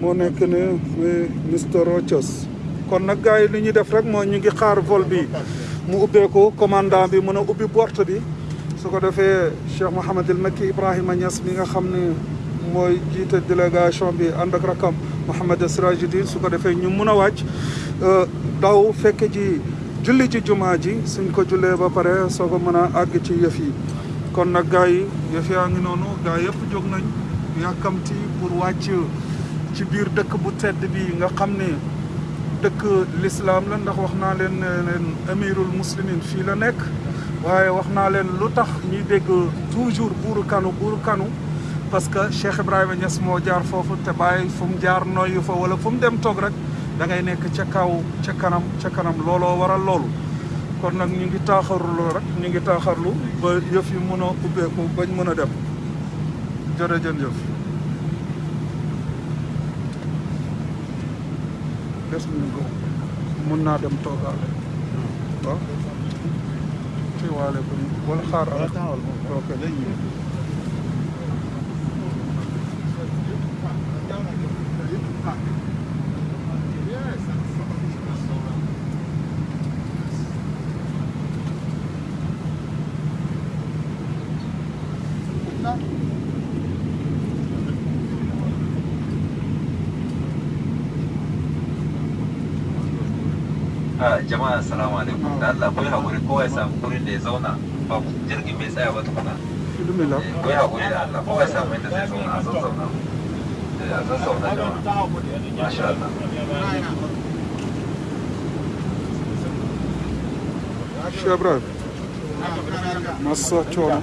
moo nekk ne Mr Rochos kon nag gars yi li ñuy def rek mooy ñu ngi xaar vol bi. Mu ubbeeku commandant bi mën a ubbi porte bi. Su ko defee Cheikh Mouhamadul Makki Ibrahima Niass mi nga xam ne mooy délégation bi ànd ak rakam Mouhamad Sirajuddin su ko defee ñu mun a wàcc. Daw fekk ji julli ci jumaa ji. Suñ ko ba ko ci yëf yi. Kon nag gars yëf yaa ngi noonu gars yëpp nañ. Pour ci biir dëkk bu tedd bi nga xam ne dëkk l'islam la ndax wax amirul muslimin fii la nekk. Waaye wax naa leen lu dégg toujours buuru kanu buuru kanu parce que Cheikh Ibrahima Niass moo jaar foofu te bàyyi fu mu jaar fa wala fu mu dem toog rek da ngay nekk ca kaw ca kanam ca kanam. Looloo waral loolu. Kon nag ñu ngi taaxarlu rek ñu ngi taaxarlu ba yëf yi bañ des nañ ko mun naa dem toogaale. Waaw. Ci waale ko wala ok jama'a assalamu alaikum da Allah koyi hakuri kowa ya samu wurin da ya zauna ba jirgin bai tsaya ba tukuna koyi hakuri da Allah kowa ya samu inda zai zauna a zazzauna a zazzauna jama'a masha Allah Ibrahim masa coono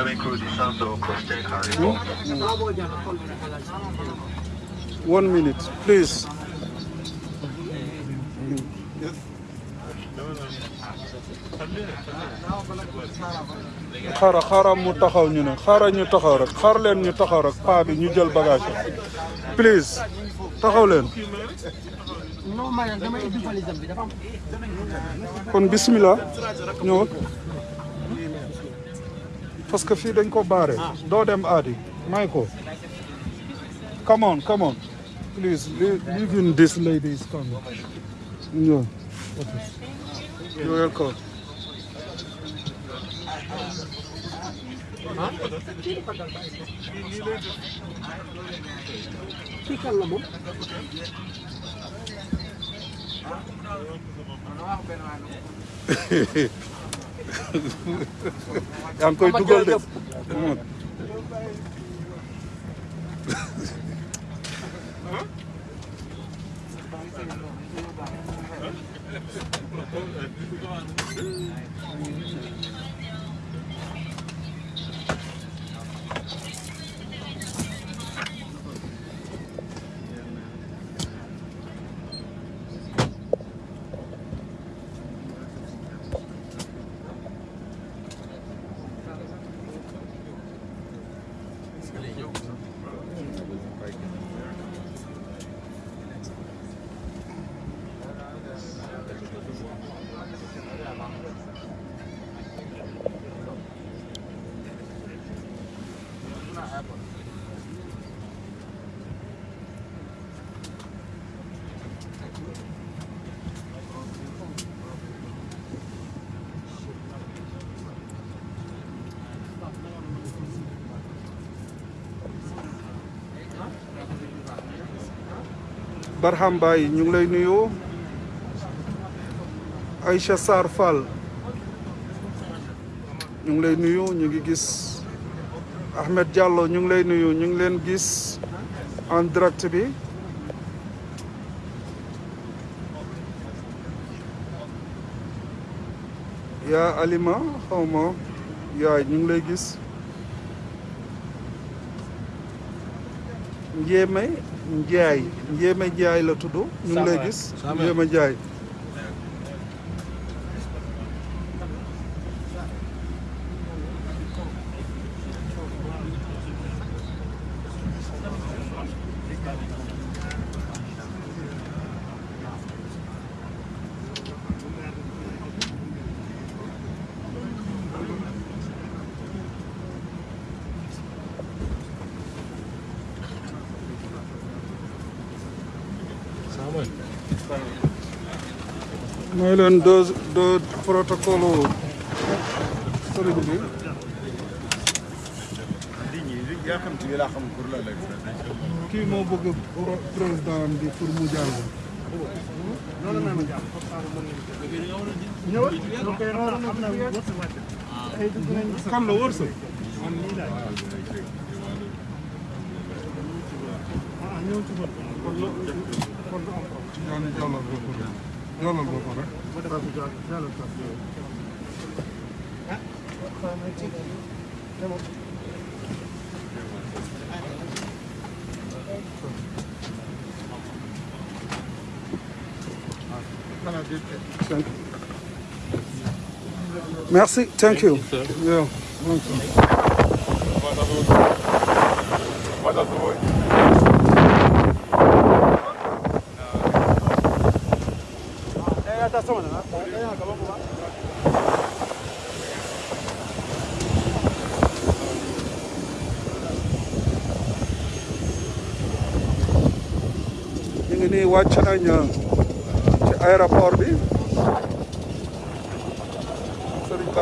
Costa Carnival. one minute please xaaral xaaral mu taxaw ñu ne xaaral ñu taxaw rek xaar leen ñu taxaw rek paa bi ñu jël bagage please taxaw leen kon bismillah ñëw parce que fii dañ ko baare doo come on come on. Please leave, in this lady is coming you're welcome I'm going to go there. Come on. Barham Baye ñu ngi lay nuyu. Aïcha Sarr Fall. Ñu ngi lay nuyu ñu ngi gis Ahmed Diallo ñu ngi lay nuyu ñu ngi leen gis en direct bi. Yaa Alima xaw ma yaay ñu ngi lay gis Ndiémé Ndiaye Ndiémé Ndiaye la tudd. ñu ngi lay gis Ndiémé Ndiaye. Maylen deux, deux. Sorry, Boubi. Qui m'a beaucoup président de Fourmoudjan Non, non, non, non. Non, non, non. Non, non, non. Kon lo kon lo am Merci, thank you. Thank you sir. yeah.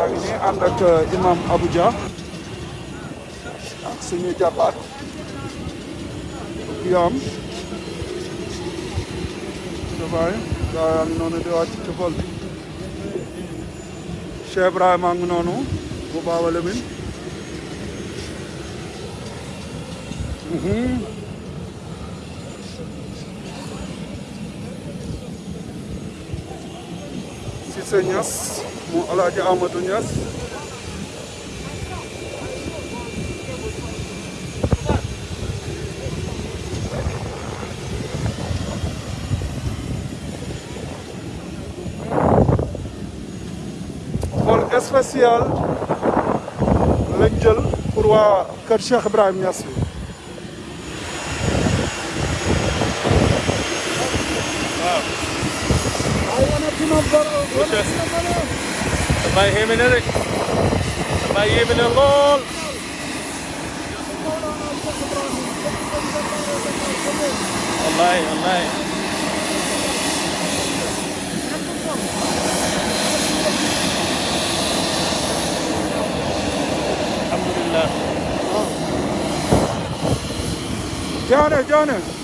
Ngi nii ànd ak imam Abuja ak suñu jàppaat yaam dabaay gaa yaa ngi noonu di wàcc ci vol bi ኖኑ ዲዋት ቲፎል ሸብራ ማንግኖኑ ጉባወለምን ሲሰኛስ ሞ አላጅ አመዱ ኛስ spécial lañ jël pour waa kër Cheikh Ibrahim Niass bi الله يهيمنا لك الله يهيمنا اللول الله الله Jonas, Jonas.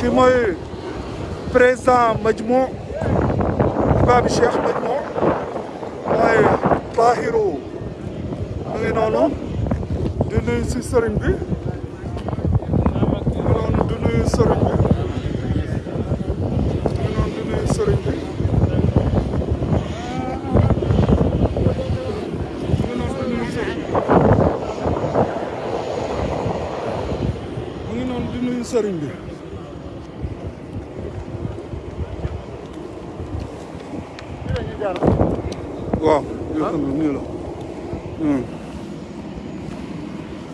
كيما بريزا مجموع باب الشيخ مجموع طاهر noonu di nuyu si sëriñ bi ngi noonu di nuyu sëriñ bi ngi noonu di nuyu sëriñ bi ngi noonu di nuyu sëriñ bi mu ngi noonu bi waaw yoo xam ne nii la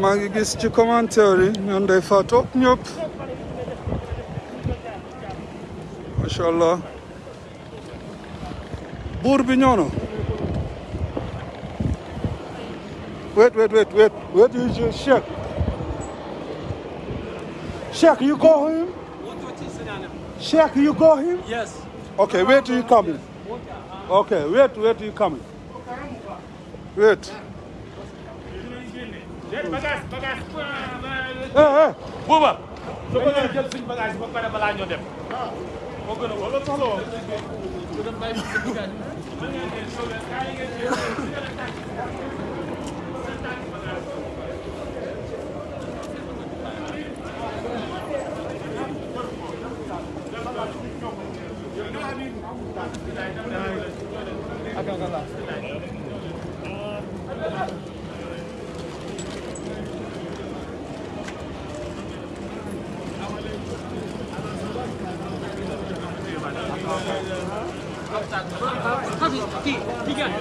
maa ngi gis ci commentaire yi ñoom day ñëpp macha allah buur bi ñëw na wait wait wait wait wait is your check check you go him? Check you go him? Yes. okay wait you coming okay wait wait you coming wait bagage bagage. eh eh Bouba. su ko nga jël suñ bagage ba pare balaa ñoo dem. gën a wala soxla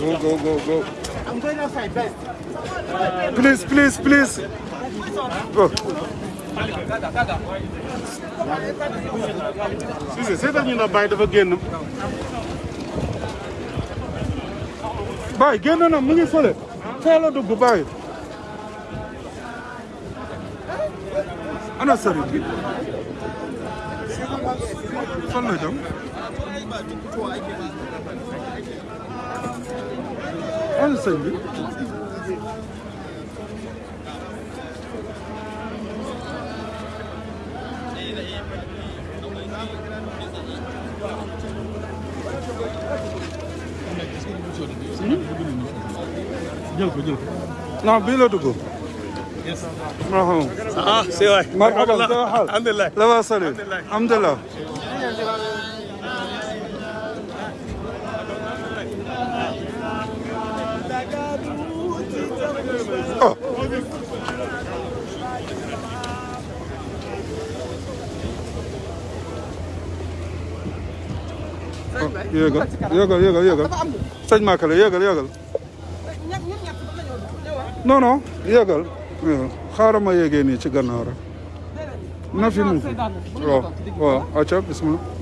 go go go go. Please please please. Go. Cissé seetal ñu na Baye dafa génn. Baye génn na mu ngi fële fee la dugg Baye ana sëriñ bi fan la am sëñ non bii la ah si waay marhaban alhamdulillah. La alhamdulillah. Yéegal yéegal yéegal yéegal. Sëñ Makale yéegal yéegal. Non non yéegal. Xaaral ma yéegee nii ci gannaaw rek. Na fi mu waaw waaw acca bismillah.